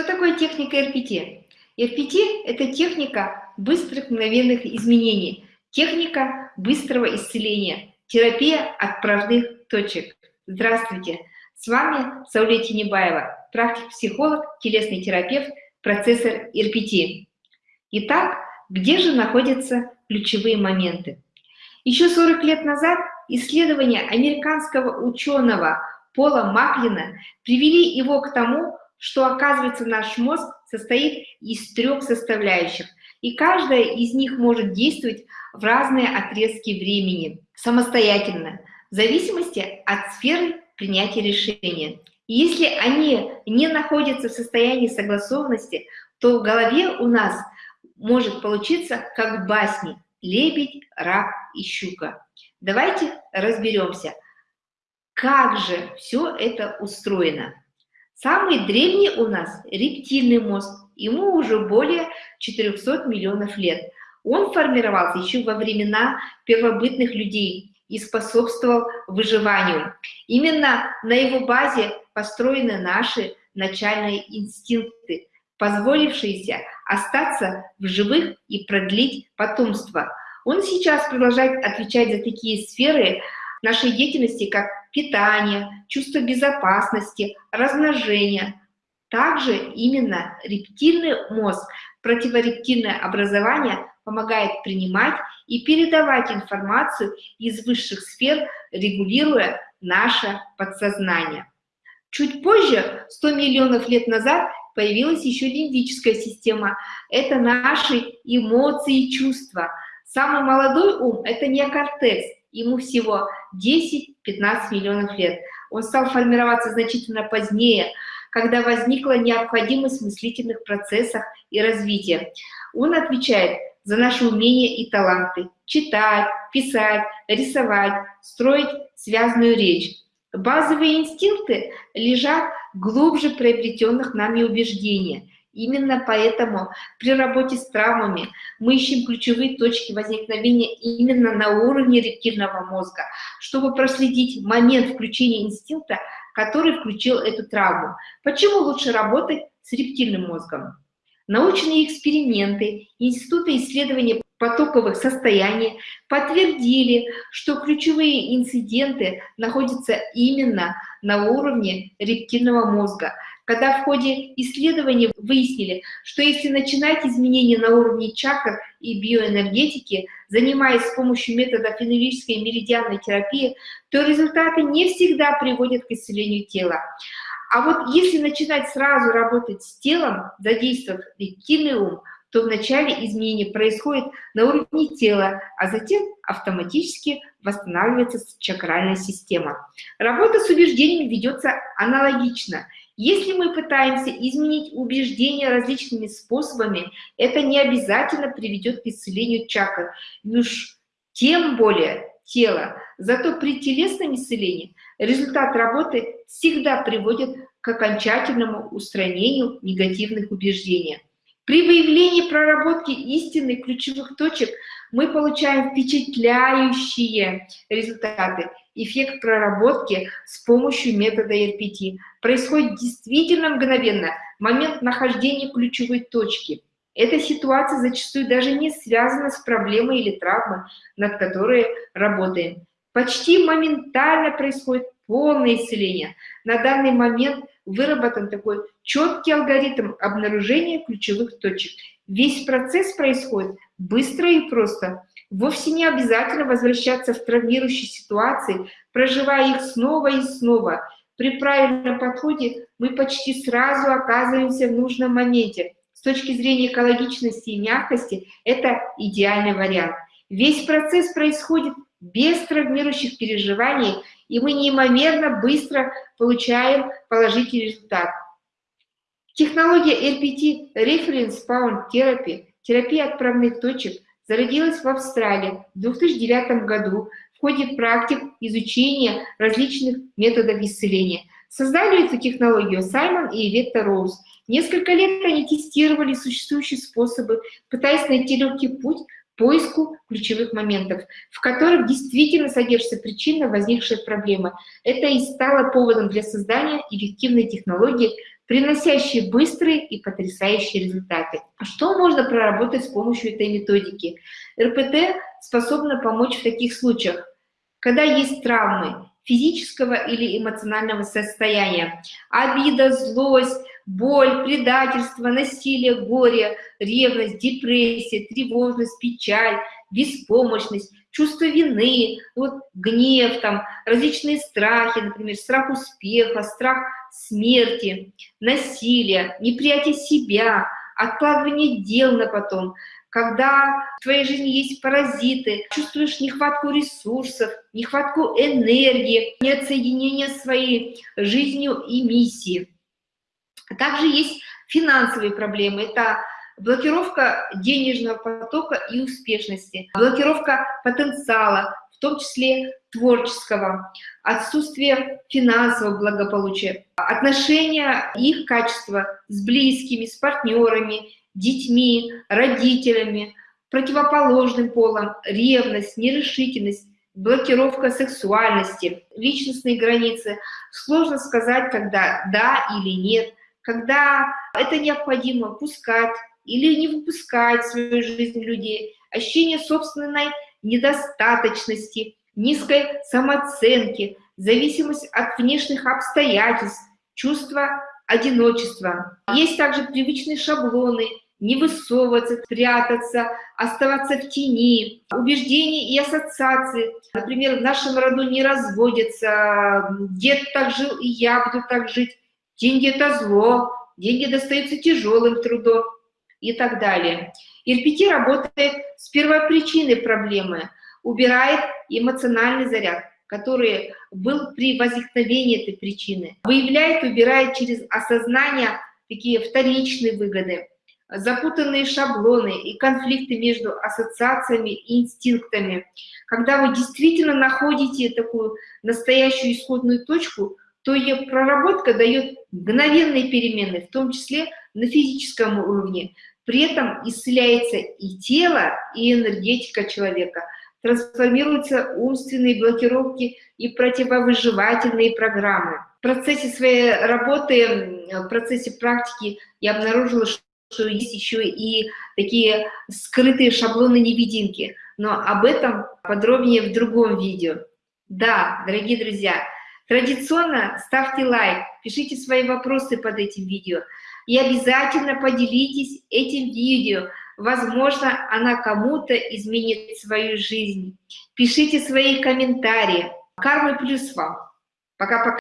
Что такое техника РПТ? РПТ – это техника быстрых мгновенных изменений, техника быстрого исцеления, терапия отправных точек. Здравствуйте! С вами Сауле Тинебаева, практик-психолог, телесный терапевт, процессор РПТ. Итак, где же находятся ключевые моменты? Еще 40 лет назад исследования американского ученого Пола Маклина привели его к тому, что, оказывается, наш мозг состоит из трех составляющих, и каждая из них может действовать в разные отрезки времени, самостоятельно, в зависимости от сферы принятия решения. И если они не находятся в состоянии согласованности, то в голове у нас может получиться как в «Лебедь, рак и щука». Давайте разберемся, как же все это устроено. Самый древний у нас рептильный мозг, ему уже более 400 миллионов лет. Он формировался еще во времена первобытных людей и способствовал выживанию. Именно на его базе построены наши начальные инстинкты, позволившиеся остаться в живых и продлить потомство. Он сейчас продолжает отвечать за такие сферы нашей деятельности, как питание, чувство безопасности, размножение. Также именно рептильный мозг, противорептильное образование помогает принимать и передавать информацию из высших сфер, регулируя наше подсознание. Чуть позже, 100 миллионов лет назад, появилась еще лимбическая система. Это наши эмоции и чувства. Самый молодой ум – это неокортекс, ему всего 10-15 миллионов лет. Он стал формироваться значительно позднее, когда возникла необходимость в мыслительных процессах и развития. Он отвечает за наши умения и таланты – читать, писать, рисовать, строить связанную речь. Базовые инстинкты лежат глубже приобретенных нами убеждений – Именно поэтому при работе с травмами мы ищем ключевые точки возникновения именно на уровне рептильного мозга, чтобы проследить момент включения инстинкта, который включил эту травму. Почему лучше работать с рептильным мозгом? Научные эксперименты Института исследования потоковых состояний подтвердили, что ключевые инциденты находятся именно на уровне рептильного мозга – когда в ходе исследований выяснили, что если начинать изменения на уровне чакр и биоэнергетики, занимаясь с помощью метода фенолической и меридианной терапии, то результаты не всегда приводят к исцелению тела. А вот если начинать сразу работать с телом, задействовав рептильный ум, то вначале изменение происходит на уровне тела, а затем автоматически восстанавливается чакральная система. Работа с убеждениями ведется аналогично – если мы пытаемся изменить убеждения различными способами, это не обязательно приведет к исцелению чакр, уж тем более тела. Зато при телесном исцелении результат работы всегда приводит к окончательному устранению негативных убеждений. При выявлении проработки истинных ключевых точек мы получаем впечатляющие результаты. Эффект проработки с помощью метода РПТ происходит действительно мгновенно, момент нахождения ключевой точки. Эта ситуация зачастую даже не связана с проблемой или травмой, над которой работаем. Почти моментально происходит полное исцеление. На данный момент выработан такой четкий алгоритм обнаружения ключевых точек. Весь процесс происходит быстро и просто. Вовсе не обязательно возвращаться в травмирующие ситуации, проживая их снова и снова. При правильном подходе мы почти сразу оказываемся в нужном моменте. С точки зрения экологичности и мягкости это идеальный вариант. Весь процесс происходит без травмирующих переживаний, и мы неимоверно быстро получаем положительный результат. Технология RPT, Reference Pound Therapy, терапия отправных точек, зародилась в Австралии в 2009 году в ходе практик изучения различных методов исцеления. Создали эту технологию Саймон и Иветта Роуз. Несколько лет они тестировали существующие способы, пытаясь найти легкий путь поиску ключевых моментов, в которых действительно содержится причина возникшей проблемы. Это и стало поводом для создания эффективной технологии приносящие быстрые и потрясающие результаты. Что можно проработать с помощью этой методики? РПТ способна помочь в таких случаях, когда есть травмы физического или эмоционального состояния, обида, злость, боль, предательство, насилие, горе, ревность, депрессия, тревожность, печаль, беспомощность, чувство вины, вот гнев, там, различные страхи, например, страх успеха, страх смерти, насилие, неприятие себя, откладывание дел на потом, когда в твоей жизни есть паразиты, чувствуешь нехватку ресурсов, нехватку энергии, нет соединения своей жизнью и миссией. Также есть финансовые проблемы. Это блокировка денежного потока и успешности, блокировка потенциала, в том числе творческого, отсутствие финансового благополучия, отношения, их качества с близкими, с партнерами, детьми, родителями, противоположным полом, ревность, нерешительность, блокировка сексуальности, личностные границы. Сложно сказать, когда да или нет, когда это необходимо пускать или не выпускать в свою жизнь людей, ощущение собственной недостаточности, низкой самооценки, зависимость от внешних обстоятельств, чувство одиночества. Есть также привычные шаблоны, не высовываться, прятаться, оставаться в тени, убеждения и ассоциации. Например, в нашем роду не разводятся, дед так жил, и я буду так жить, деньги – это зло, деньги достаются тяжелым трудом и так далее. РПТ работает с первопричиной проблемы, убирает эмоциональный заряд, который был при возникновении этой причины, выявляет, убирает через осознание такие вторичные выгоды, запутанные шаблоны и конфликты между ассоциациями и инстинктами. Когда вы действительно находите такую настоящую исходную точку, то ее проработка дает мгновенные перемены, в том числе на физическом уровне. При этом исцеляется и тело, и энергетика человека, трансформируются умственные блокировки и противовыживательные программы. В процессе своей работы, в процессе практики я обнаружила, что есть еще и такие скрытые шаблоны-невидимки, но об этом подробнее в другом видео. Да, дорогие друзья, традиционно ставьте лайк, пишите свои вопросы под этим видео и обязательно поделитесь этим видео. Возможно, она кому-то изменит свою жизнь. Пишите свои комментарии. Кармы плюс вам. Пока-пока.